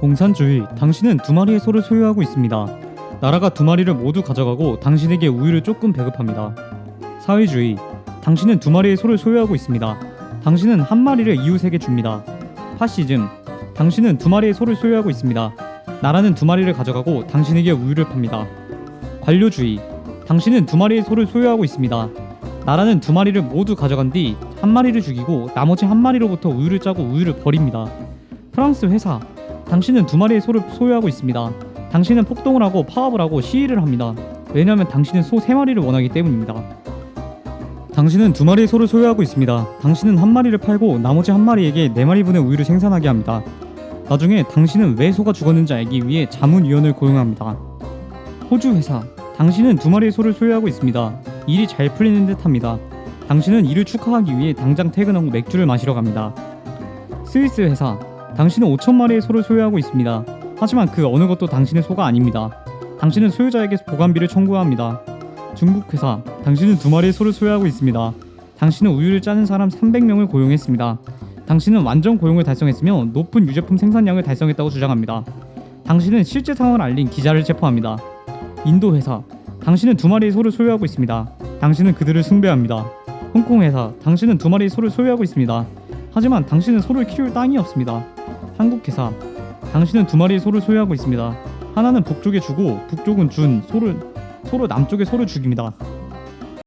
공산주의, 당신은 두 마리의 소를 소유하고 있습니다. 나라가 두 마리를 모두 가져가고 당신에게 우유를 조금 배급합니다. 사회주의, 당신은 두 마리의 소를 소유하고 있습니다. 당신은 한 마리를 이웃에게 줍니다. 파시즘, 당신은 두 마리의 소를 소유하고 있습니다. 나라는 두 마리를 가져가고 당신에게 우유를 팝니다. 관료주의, 당신은 두 마리의 소를 소유하고 있습니다. 나라는 두 마리를 모두 가져간 뒤 한 마리를 죽이고 나머지 한 마리로부터 우유를 짜고 우유를 버립니다. 프랑스 회사, 당신은 두 마리의 소를 소유하고 있습니다. 당신은 폭동을 하고 파업을 하고 시위를 합니다. 왜냐하면 당신은 소 세 마리를 원하기 때문입니다. 당신은 두 마리의 소를 소유하고 있습니다. 당신은 한 마리를 팔고 나머지 한 마리에게 네 마리분의 우유를 생산하게 합니다. 나중에 당신은 왜 소가 죽었는지 알기 위해 자문위원을 고용합니다. 호주 회사, 당신은 두 마리의 소를 소유하고 있습니다. 일이 잘 풀리는 듯합니다. 당신은 이를 축하하기 위해 당장 퇴근하고 맥주를 마시러 갑니다. 스위스 회사, 당신은 5천 마리의 소를 소유하고 있습니다. 하지만 그 어느 것도 당신의 소가 아닙니다. 당신은 소유자에게 보관비를 청구합니다. 중국 회사, 당신은 두 마리의 소를 소유하고 있습니다. 당신은 우유를 짜는 사람 300명을 고용했습니다. 당신은 완전 고용을 달성했으며 높은 유제품 생산량을 달성했다고 주장합니다. 당신은 실제 상황을 알린 기자를 체포합니다. 인도 회사, 당신은 두 마리의 소를 소유하고 있습니다. 당신은 그들을 숭배합니다. 홍콩 회사, 당신은 두 마리의 소를 소유하고 있습니다. 하지만 당신은 소를 키울 땅이 없습니다. 한국 회사, 당신은 두 마리의 소를 소유하고 있습니다. 하나는 북쪽에 주고 북쪽은 준 소를 서로 남쪽에 소를 죽입니다.